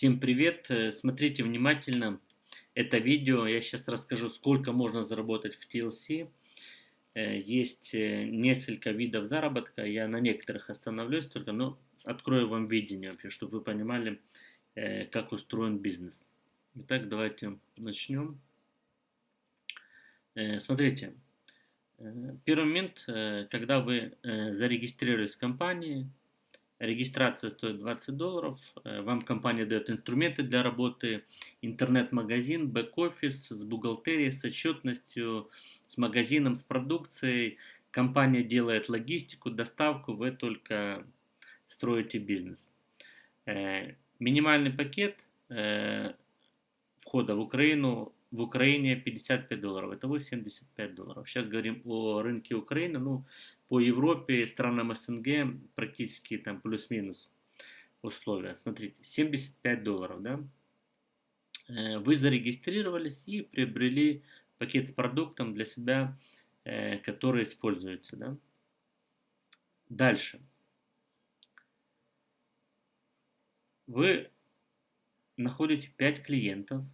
Всем привет! Э, смотрите внимательно это видео. Я сейчас расскажу, сколько можно заработать в TLC. Э, есть э, несколько видов заработка. Я на некоторых остановлюсь только, но открою вам видение вообще, чтобы вы понимали, как устроен бизнес. Итак, давайте начнем. Смотрите, первый момент, когда вы зарегистрировались в компании, Регистрация стоит 20 долларов. Э, вам компания дает инструменты для работы, интернет-магазин, бэк-офис с бухгалтерией, с отчетностью, с магазином, с продукцией. Компания делает логистику, доставку, вы только строите бизнес. Э, минимальный пакет э, входа в Украину в Украине 55 долларов, итого 75 долларов. Сейчас говорим о рынке Украины, ну, по Европе, странам СНГ практически там плюс-минус условия. Смотрите, 75 долларов, да? Э, вы зарегистрировались и приобрели пакет с продуктом для себя, э, который используется, да? Дальше. Вы находите 5 клиентов,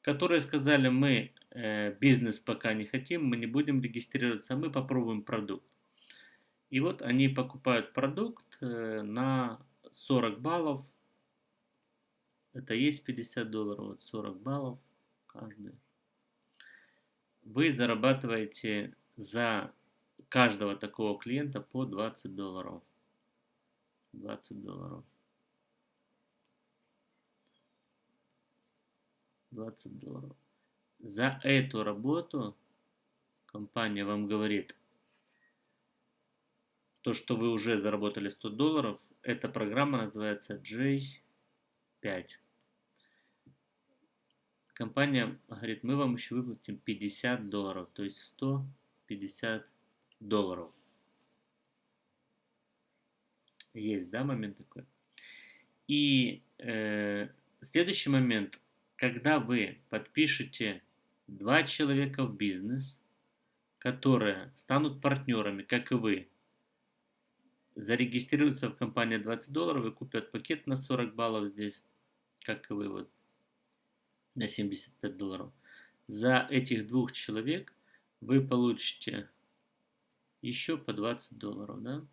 которые сказали, мы бизнес пока не хотим, мы не будем регистрироваться, мы попробуем продукт. И вот они покупают продукт э, на 40 баллов. Это есть 50 долларов, вот 40 баллов каждый. Вы зарабатываете за каждого такого клиента по 20 долларов. 20 долларов. 20 долларов. За эту работу компания вам говорит, то, что вы уже заработали 100 долларов, эта программа называется J5. Компания говорит, мы вам еще выплатим 50 долларов, то есть 150 долларов. Есть, да, момент такой? И э, следующий момент, когда вы подпишете два человека в бизнес, которые станут партнерами, как и вы, зарегистрируются в компании 20 долларов и купят пакет на 40 баллов здесь, как и вы, вот, на 75 долларов. За этих двух человек вы получите еще по 20 долларов, да?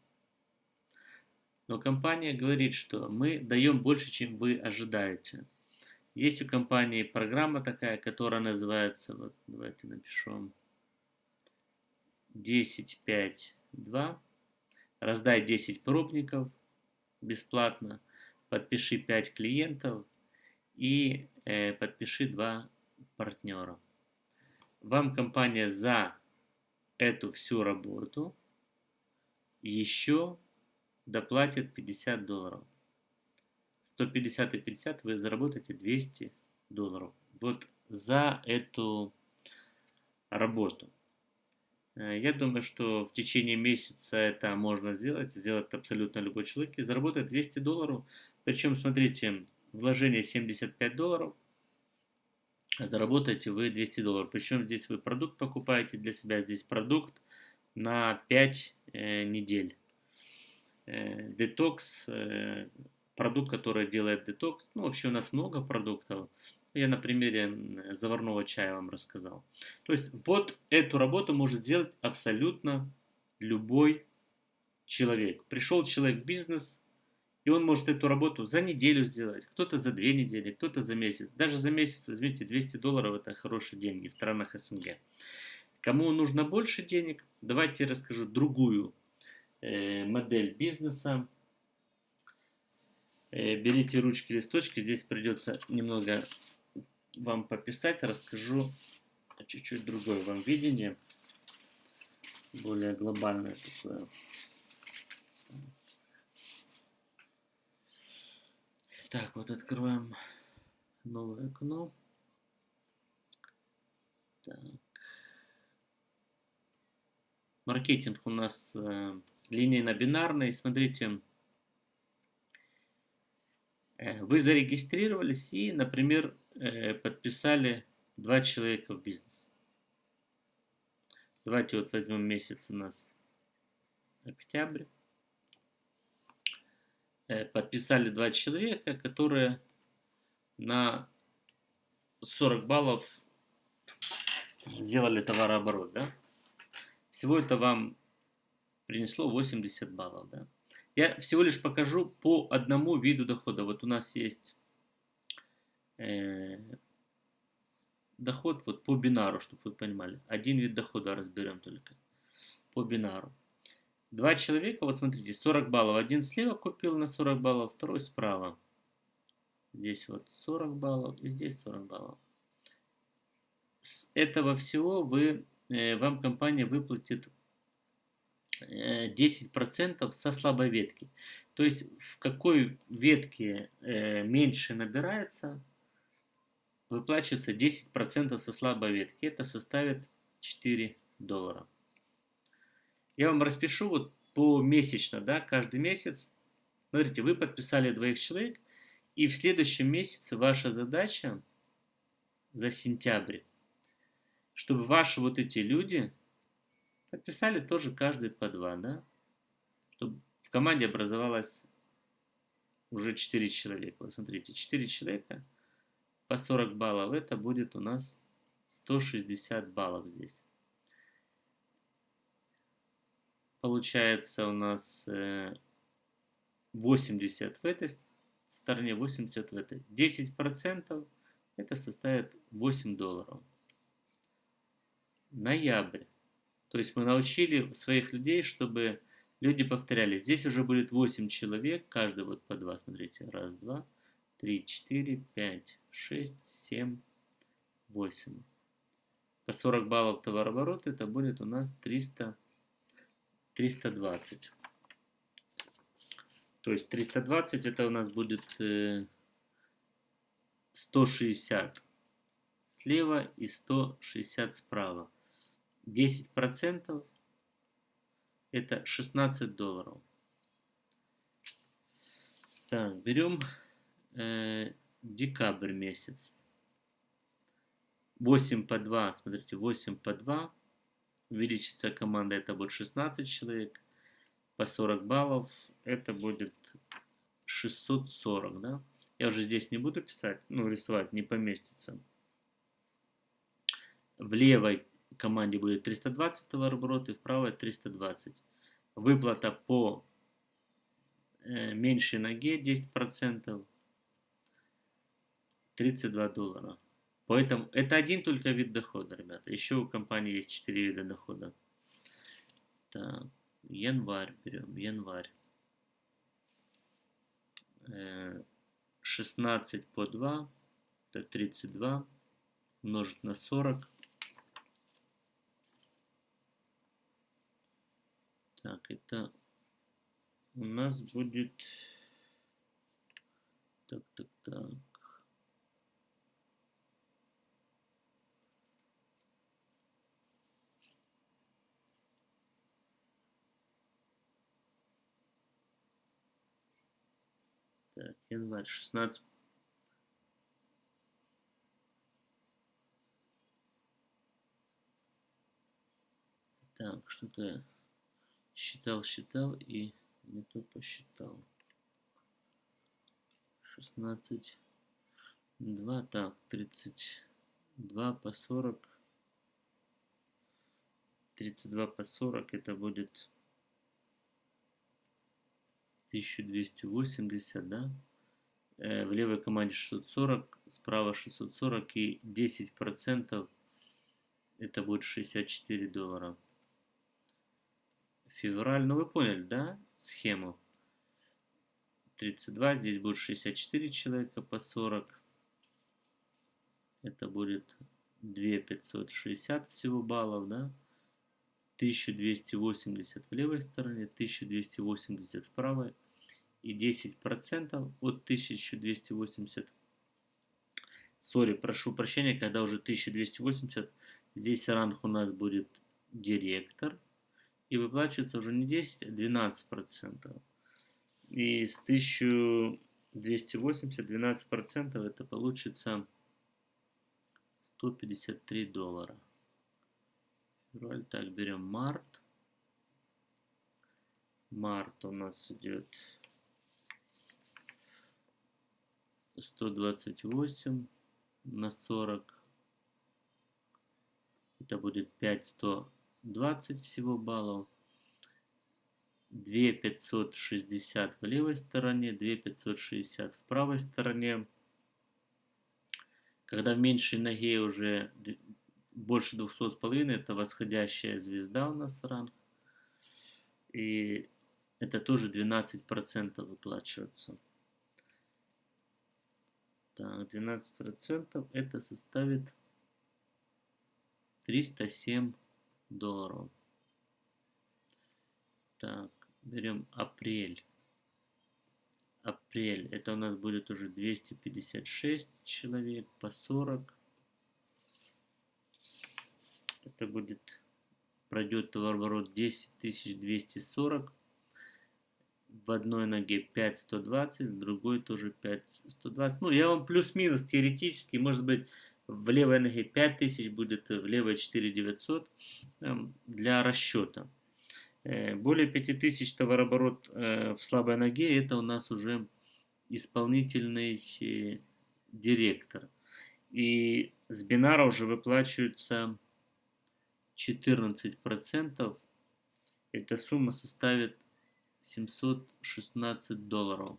Но компания говорит, что мы даем больше, чем вы ожидаете. Есть у компании программа такая, которая называется, вот давайте напишу 10.5.2. Раздай 10 пробников бесплатно, подпиши 5 клиентов и э, подпиши 2 партнера. Вам компания за эту всю работу еще доплатит 50 долларов. 150 и 50 вы заработаете 200 долларов. Вот за эту работу. Э, я думаю, что в течение месяца это можно сделать, сделать абсолютно любой человек и заработать 200 долларов. Причем, смотрите, вложение 75 долларов, заработаете вы 200 долларов. Причем здесь вы продукт покупаете для себя, здесь продукт на 5 э, недель. Э, детокс, э, продукт, который делает детокс. Ну, вообще у нас много продуктов. Я на примере заварного чая вам рассказал. То есть вот эту работу может сделать абсолютно любой человек. Пришел человек в бизнес, и он может эту работу за неделю сделать, кто-то за две недели, кто-то за месяц. Даже за месяц, возьмите, 200 долларов – это хорошие деньги в странах СНГ. Кому нужно больше денег, давайте я расскажу другую э, модель бизнеса, берите ручки, листочки. Здесь придется немного вам пописать. Расскажу чуть-чуть другое вам видение. Более глобальное такое. Так, вот открываем новое окно. Так. Маркетинг у нас э, линейно-бинарный. Смотрите, Э, вы зарегистрировались и, например, э, подписали два человека в бизнес. Давайте вот возьмем месяц у нас октябрь. э, подписали два человека, которые на 40 баллов сделали товарооборот, да? Всего это вам принесло 80 баллов, да? Я всего лишь покажу по одному виду дохода. Вот у нас есть э, доход вот по бинару, чтобы вы понимали. Один вид дохода разберем только по бинару. Два человека, вот смотрите, 40 баллов. Один слева купил на 40 баллов, второй справа. Здесь вот 40 баллов и здесь 40 баллов. С этого всего вы, э, вам компания выплатит 10% э, со слабой ветки. То есть в какой ветке э, меньше набирается, выплачивается 10% со слабой ветки. Это составит 4 доллара. Я вам распишу вот помесячно, да, каждый месяц. Смотрите, вы подписали двоих человек, и в следующем месяце ваша задача за сентябрь, чтобы ваши вот эти люди подписали тоже каждый по два, да, чтобы в команде образовалось уже 4 человека. Вот смотрите, 4 человека по 40 баллов, это будет у нас 160 баллов здесь. Получается у нас 80 э, в этой стороне, 80 в этой. 10% это составит 8 долларов. Ноябрь. То есть мы научили своих людей, чтобы люди повторяли. Здесь уже будет 8 человек, каждый вот по 2. Смотрите, раз, два, три, четыре, пять, шесть, семь, восемь. По 40 баллов товарооборот это будет у нас 300, 320. То есть 320 это у нас будет 160 э, слева и 160 справа. 10% это 16 долларов. Так, берем э, декабрь месяц. 8 по 2, смотрите, 8 по 2. Увеличится команда, это будет 16 человек. По 40 баллов это будет 640, да? Я уже здесь не буду писать, ну, рисовать, не поместится. В левой команде будет 320 товарооборот и в правой 320. Выплата по э, меньшей ноге 10%, 32 доллара. Поэтому это один только вид дохода, ребята. Еще у компании есть 4 вида дохода. Так, январь берем, январь. 16 э, по 2, это 32, умножить на 40. Так, это у нас будет... Так, так, так. Так, январь 16. Так, что-то считал, считал и не то посчитал. 16, 2, так, 32 по 40. 32 по 40 это будет 1280, да? Э, в левой команде 640, справа 640 и 10% это будет 64 доллара. Февраль, ну вы поняли, да, схему? 32, здесь будет 64 человека по 40. Это будет 2560 всего баллов, да? 1280 в левой стороне, 1280 в правой и 10% от 1280. Sorry, прошу прощения, когда уже 1280, здесь ранг у нас будет директор. И выплачивается уже не 10, а 12%. И с 1280 12% это получится 153 доллара. Февраль, так, берем март. Март у нас идет 128 на 40. Это будет 5120 всего баллов. 2560 в левой стороне, 2560 в правой стороне. Когда в меньшей ноге уже больше 200,5, это восходящая звезда у нас ранг. И это тоже 12% выплачивается. Так, 12% это составит 307 долларов. Так, берем апрель. Апрель. Это у нас будет уже 256 человек по 40. Это будет, пройдет товарооборот 10240. В одной ноге 5120, в другой тоже 5120. Ну, я вам плюс-минус теоретически, может быть, в левой ноге 5000 будет, в левой 4900 эм, для расчета. Э, более 5000 товарооборот э, в слабой ноге, это у нас уже исполнительный э, директор. И с бинара уже выплачивается 14%. Эта сумма составит 716 долларов.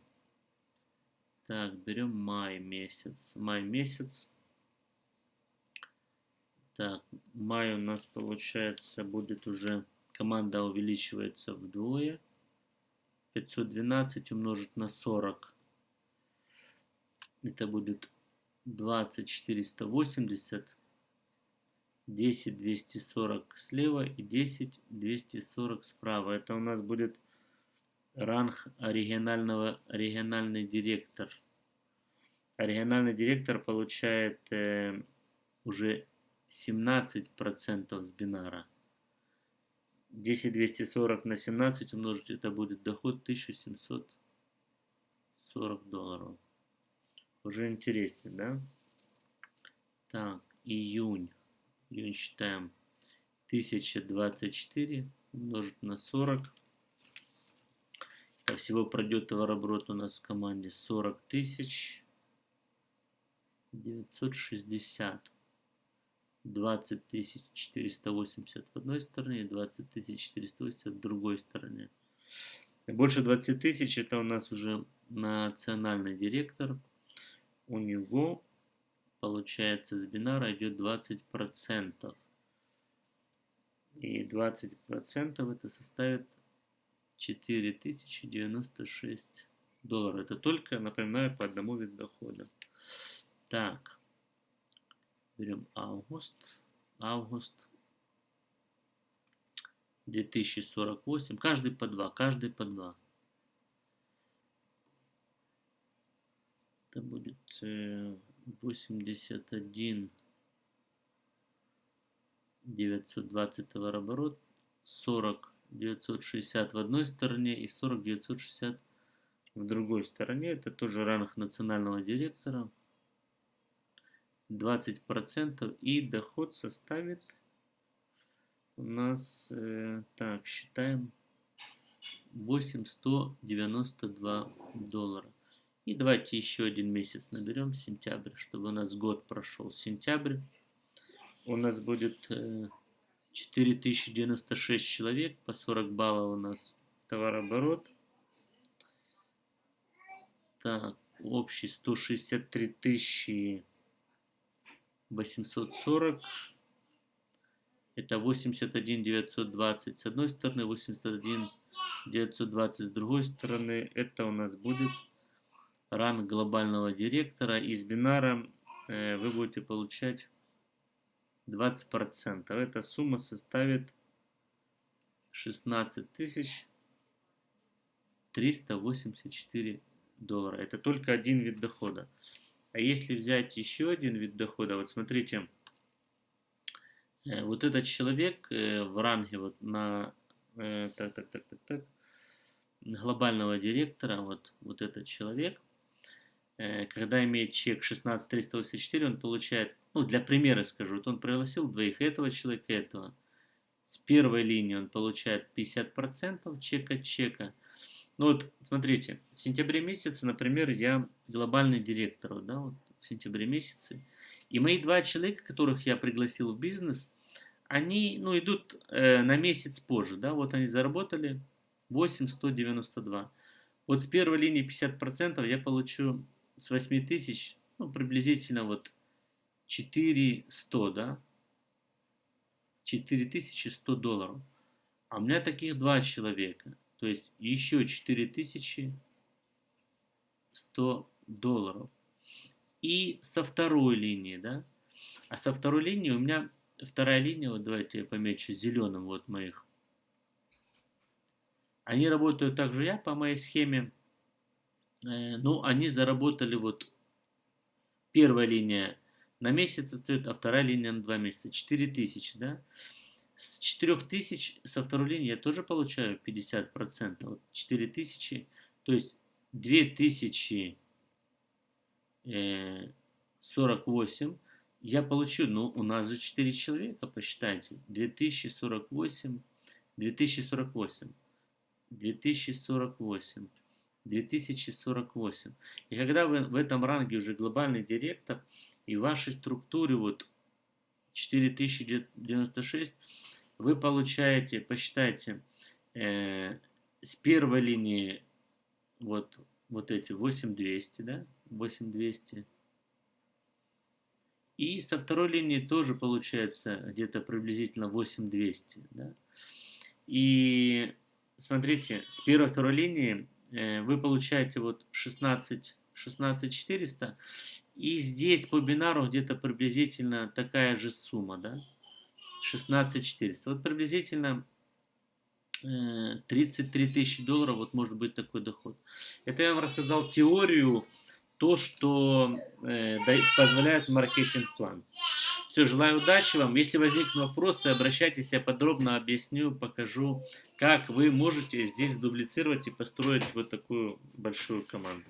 Так, берем май месяц. Май месяц. Так, май у нас получается будет уже команда увеличивается вдвое. 512 умножить на 40. Это будет 20 480. 10 240 слева и 10 240 справа. Это у нас будет ранг оригинального, оригинальный директор. Оригинальный директор получает э, уже 17% с бинара. 10 240 на 17 умножить, это будет доход 1740 долларов. Уже интереснее, да? Так, июнь. Июнь считаем 1024 умножить на 40. Так, всего пройдет товарооборот у нас в команде 40 тысяч 960. 20 480 в одной стороне и 20 480 в другой стороне. Больше 20 тысяч это у нас уже национальный директор. У него получается с бинара идет 20%. И 20% это составит 4096 долларов. Это только, напоминаю, по одному виду дохода. Так. Берем август. Август. 2048. Каждый по два. Каждый по два. Это будет 81 920 товарооборот. 40 960 в одной стороне и 40 960 в другой стороне. Это тоже ранг национального директора. 20% и доход составит у нас, э, так, считаем, 8192 доллара. И давайте еще один месяц наберем, сентябрь, чтобы у нас год прошел. Сентябрь у нас будет э, 4096 человек, по 40 баллов у нас товарооборот. Так, общий 163 тысячи 840. Это 81 920 с одной стороны, 81 920 с другой стороны. Это у нас будет ранг глобального директора. Из бинара э, вы будете получать 20%. Эта сумма составит 16 тысяч 384 доллара. Это только один вид дохода. А если взять еще один вид дохода, вот смотрите, э, вот этот человек э, в ранге вот на э, так, так, так, так, так, глобального директора, вот, вот этот человек, когда имеет чек 16384, он получает, ну для примера скажу, вот он пригласил двоих этого человека, этого. С первой линии он получает 50% чека чека, Ну вот, смотрите, в сентябре месяце, например, я глобальный директор, да, вот в сентябре месяце. И мои два человека, которых я пригласил в бизнес, они, ну, идут э, на месяц позже, да, вот они заработали 8,192. Вот с первой линии 50% я получу с 8 тысяч, ну, приблизительно вот 4100, да, 4100 долларов. А у меня таких два человека. То есть еще 4100 долларов. И со второй линии, да. А со второй линии у меня вторая линия, вот давайте я помечу зеленым вот моих. Они работают также я по моей схеме. Э, ну, они заработали вот первая линия на месяц стоит, а вторая линия на два месяца. 4000, да? С 4000 со второй линии я тоже получаю 50%. Вот 4000, то есть 2048 э, я получу, ну у нас же 4 человека, посчитайте. 2048, 2048, 2048, 2048. И когда вы в этом ранге уже глобальный директор, и в вашей структуре вот 4096 вы получаете, посчитайте, э, с первой линии вот, вот эти 8200, да, 8200. И со второй линии тоже получается где-то приблизительно 8200, да. И смотрите, с первой второй линии э, вы получаете вот 16, 16400, и здесь по бинару где-то приблизительно такая же сумма, да, 16400. Вот приблизительно 33 э, тысячи долларов, вот может быть такой доход. Это я вам рассказал теорию, то, что э, позволяет маркетинг-план. Все, желаю удачи вам. Если возникнут вопросы, обращайтесь, я подробно объясню, покажу, как вы можете здесь дублицировать и построить вот такую большую команду.